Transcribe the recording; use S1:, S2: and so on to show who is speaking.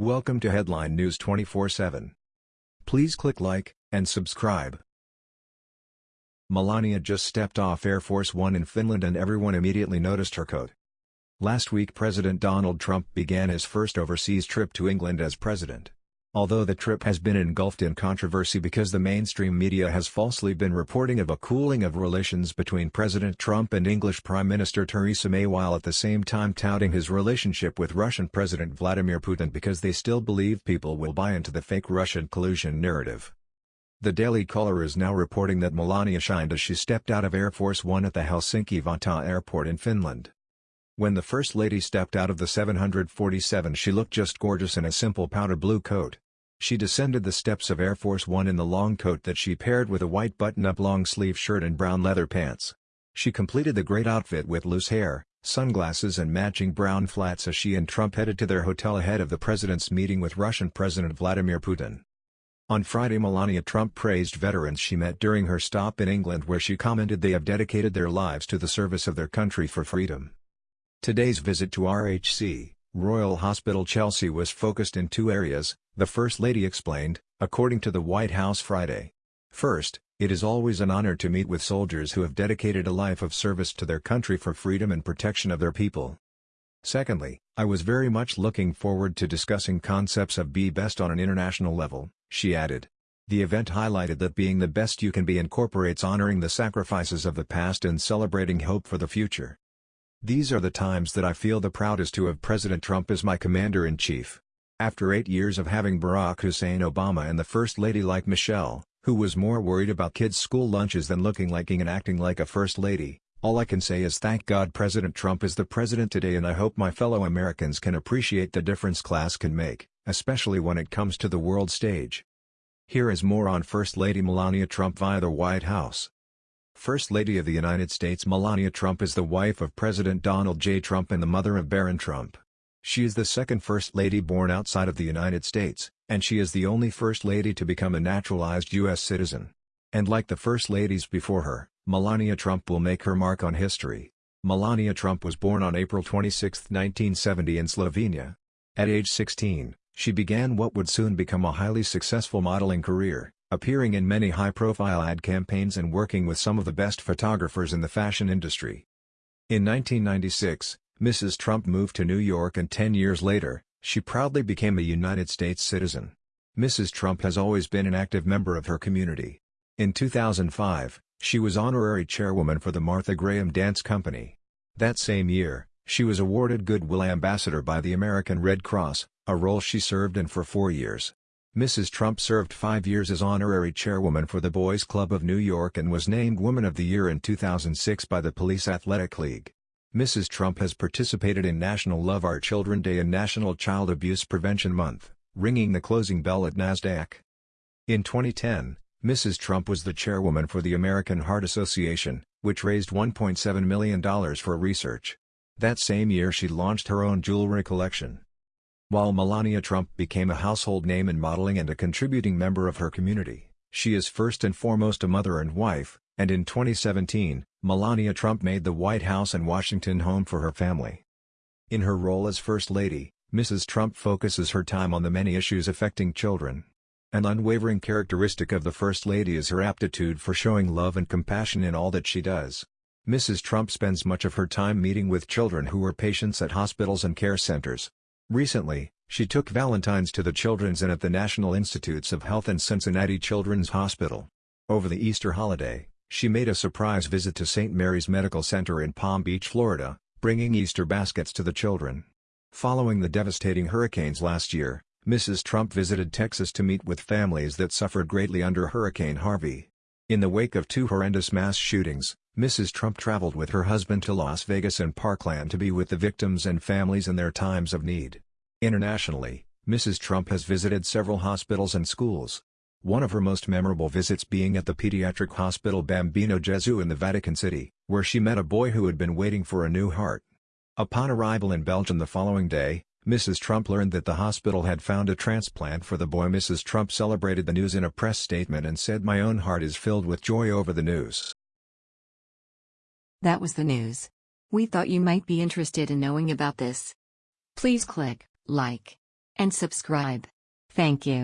S1: Welcome to Headline News 24/7. Please click like and subscribe. Melania just stepped off Air Force One in Finland and everyone immediately noticed her coat. Last week President Donald Trump began his first overseas trip to England as president. Although the trip has been engulfed in controversy because the mainstream media has falsely been reporting of a cooling of relations between President Trump and English Prime Minister Theresa May while at the same time touting his relationship with Russian President Vladimir Putin because they still believe people will buy into the fake Russian collusion narrative. The Daily Caller is now reporting that Melania shined as she stepped out of Air Force One at the Helsinki-Vantaa airport in Finland. When the First Lady stepped out of the 747 she looked just gorgeous in a simple powder blue coat. She descended the steps of Air Force One in the long coat that she paired with a white button-up long-sleeve shirt and brown leather pants. She completed the great outfit with loose hair, sunglasses and matching brown flats as she and Trump headed to their hotel ahead of the president's meeting with Russian President Vladimir Putin. On Friday Melania Trump praised veterans she met during her stop in England where she commented they have dedicated their lives to the service of their country for freedom. Today's visit to RHC, Royal Hospital Chelsea was focused in two areas, the First Lady explained, according to the White House Friday. First, it is always an honor to meet with soldiers who have dedicated a life of service to their country for freedom and protection of their people. Secondly, I was very much looking forward to discussing concepts of be best on an international level, she added. The event highlighted that being the best you can be incorporates honoring the sacrifices of the past and celebrating hope for the future. These are the times that I feel the proudest to have President Trump as my commander-in-chief. After eight years of having Barack Hussein Obama and the First Lady like Michelle, who was more worried about kids' school lunches than looking like and acting like a First Lady, all I can say is thank God President Trump is the president today and I hope my fellow Americans can appreciate the difference class can make, especially when it comes to the world stage. Here is more on First Lady Melania Trump via the White House. First Lady of the United States Melania Trump is the wife of President Donald J. Trump and the mother of Barron Trump. She is the second First Lady born outside of the United States, and she is the only First Lady to become a naturalized U.S. citizen. And like the First Ladies before her, Melania Trump will make her mark on history. Melania Trump was born on April 26, 1970 in Slovenia. At age 16, she began what would soon become a highly successful modeling career appearing in many high-profile ad campaigns and working with some of the best photographers in the fashion industry. In 1996, Mrs. Trump moved to New York and 10 years later, she proudly became a United States citizen. Mrs. Trump has always been an active member of her community. In 2005, she was honorary chairwoman for the Martha Graham Dance Company. That same year, she was awarded Goodwill Ambassador by the American Red Cross, a role she served in for four years. Mrs. Trump served five years as honorary chairwoman for the Boys Club of New York and was named Woman of the Year in 2006 by the Police Athletic League. Mrs. Trump has participated in National Love Our Children Day and National Child Abuse Prevention Month, ringing the closing bell at NASDAQ. In 2010, Mrs. Trump was the chairwoman for the American Heart Association, which raised $1.7 million for research. That same year she launched her own jewelry collection. While Melania Trump became a household name in modeling and a contributing member of her community, she is first and foremost a mother and wife, and in 2017, Melania Trump made the White House and Washington home for her family. In her role as First Lady, Mrs. Trump focuses her time on the many issues affecting children. An unwavering characteristic of the First Lady is her aptitude for showing love and compassion in all that she does. Mrs. Trump spends much of her time meeting with children who are patients at hospitals and care centers, Recently, she took Valentine's to the Children's Inn at the National Institutes of Health and Cincinnati Children's Hospital. Over the Easter holiday, she made a surprise visit to St. Mary's Medical Center in Palm Beach, Florida, bringing Easter baskets to the children. Following the devastating hurricanes last year, Mrs. Trump visited Texas to meet with families that suffered greatly under Hurricane Harvey. In the wake of two horrendous mass shootings, Mrs. Trump traveled with her husband to Las Vegas and Parkland to be with the victims and families in their times of need. Internationally, Mrs. Trump has visited several hospitals and schools. One of her most memorable visits being at the pediatric hospital Bambino Gesù in the Vatican City, where she met a boy who had been waiting for a new heart. Upon arrival in Belgium the following day, Mrs. Trump learned that the hospital had found a transplant for the boy. Mrs. Trump celebrated the news in a press statement and said my own heart is filled with joy over the news.
S2: That was the news. We thought you might be interested in knowing about this. Please click like and subscribe. Thank you.